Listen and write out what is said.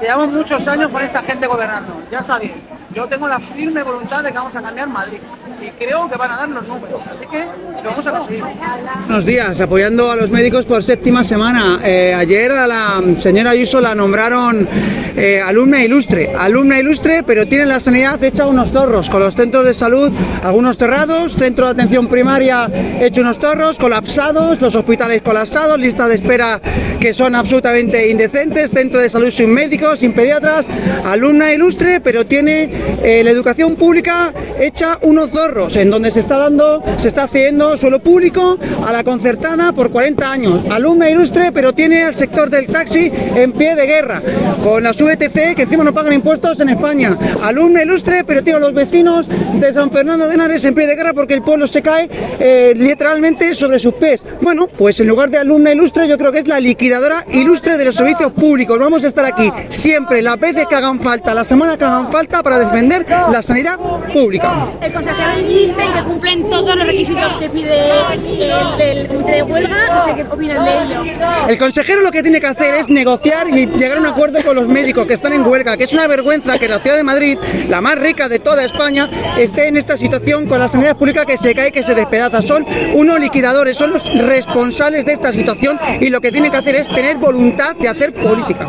Llevamos muchos años con esta gente gobernando, ya sabéis. Yo tengo la firme voluntad de que vamos a cambiar Madrid y creo que van a dar los números, así que lo vamos a conseguir. Buenos días, apoyando a los médicos por séptima semana. Eh, ayer a la señora Ayuso la nombraron eh, alumna ilustre, alumna ilustre, pero tiene la sanidad hecha unos zorros, con los centros de salud algunos cerrados, centro de atención primaria hecho unos zorros, colapsados, los hospitales colapsados, lista de espera que son absolutamente indecentes, centro de salud sin médicos, sin pediatras, alumna ilustre, pero tiene eh, la educación pública hecha unos zorros, en donde se está dando, se está haciendo suelo público a la concertada por 40 años, alumna ilustre, pero tiene al sector del taxi en pie de guerra, con las VTC que encima no pagan impuestos en España, alumna ilustre, pero tiene a los vecinos de San Fernando de Henares en pie de guerra porque el pueblo se cae eh, literalmente sobre sus pies. Bueno, pues en lugar de alumna ilustre, yo creo que es la liquidadora ilustre de los servicios públicos. Vamos a estar aquí siempre, las veces que hagan falta, la semana que hagan falta para defender la sanidad pública. El consejero insiste en que cumplen todos los requisitos que pide el del comité de huelga. No sé qué opinan de ello. El consejero lo que tiene que hacer es negociar y llegar a un acuerdo con los médicos que están en huelga, que es una vergüenza que la ciudad de Madrid, la más rica de toda España, esté en esta situación con la sanidad pública que se cae, que se despedaza. Son unos liquidadores, son los responsables de esta situación y lo que tienen que hacer es tener voluntad de hacer política.